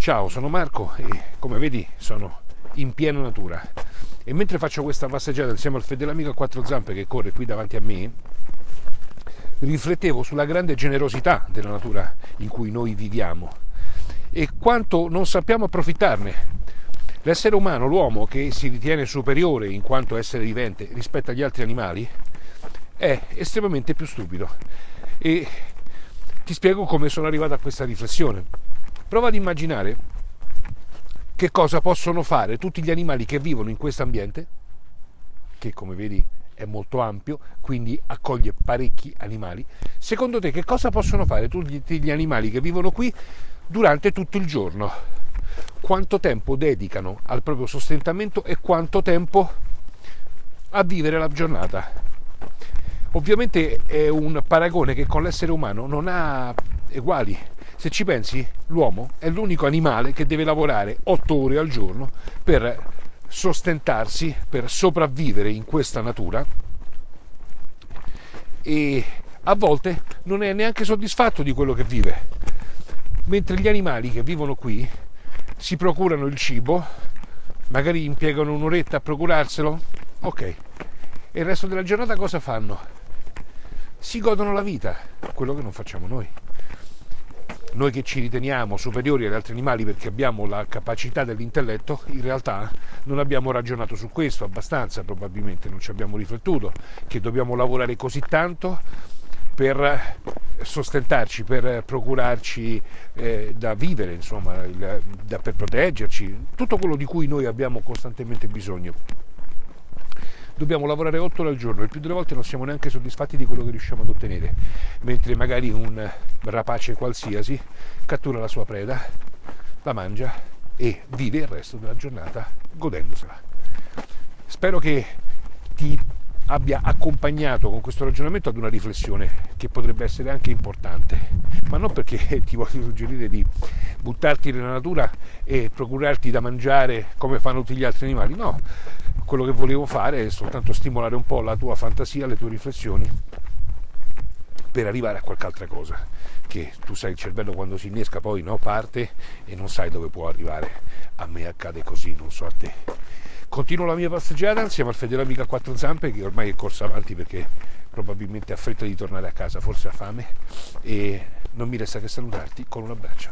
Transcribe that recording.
Ciao, sono Marco e come vedi sono in piena natura e mentre faccio questa passeggiata insieme al fedelamico a quattro zampe che corre qui davanti a me, riflettevo sulla grande generosità della natura in cui noi viviamo e quanto non sappiamo approfittarne. L'essere umano, l'uomo che si ritiene superiore in quanto essere vivente rispetto agli altri animali, è estremamente più stupido. E ti spiego come sono arrivato a questa riflessione. Prova ad immaginare che cosa possono fare tutti gli animali che vivono in questo ambiente, che come vedi è molto ampio, quindi accoglie parecchi animali. Secondo te che cosa possono fare tutti gli animali che vivono qui durante tutto il giorno? Quanto tempo dedicano al proprio sostentamento e quanto tempo a vivere la giornata? Ovviamente è un paragone che con l'essere umano non ha uguali. Se ci pensi, l'uomo è l'unico animale che deve lavorare 8 ore al giorno per sostentarsi, per sopravvivere in questa natura e a volte non è neanche soddisfatto di quello che vive. Mentre gli animali che vivono qui si procurano il cibo, magari impiegano un'oretta a procurarselo, ok. E il resto della giornata cosa fanno? Si godono la vita, quello che non facciamo noi noi che ci riteniamo superiori agli altri animali perché abbiamo la capacità dell'intelletto, in realtà non abbiamo ragionato su questo abbastanza, probabilmente non ci abbiamo riflettuto, che dobbiamo lavorare così tanto per sostentarci, per procurarci eh, da vivere, insomma, il, da, per proteggerci, tutto quello di cui noi abbiamo costantemente bisogno dobbiamo lavorare 8 ore al giorno e più delle volte non siamo neanche soddisfatti di quello che riusciamo ad ottenere, mentre magari un rapace qualsiasi cattura la sua preda, la mangia e vive il resto della giornata godendosela. Spero che ti abbia accompagnato con questo ragionamento ad una riflessione che potrebbe essere anche importante, ma non perché ti voglio suggerire di buttarti nella natura e procurarti da mangiare come fanno tutti gli altri animali, no, quello che volevo fare è soltanto stimolare un po' la tua fantasia, le tue riflessioni per arrivare a qualche altra cosa che tu sai il cervello quando si innesca poi no, parte e non sai dove può arrivare. A me accade così non so a te continuo la mia passeggiata insieme al fedele amico a quattro zampe che ormai è corso avanti perché probabilmente ha fretta di tornare a casa forse ha fame e non mi resta che salutarti con un abbraccio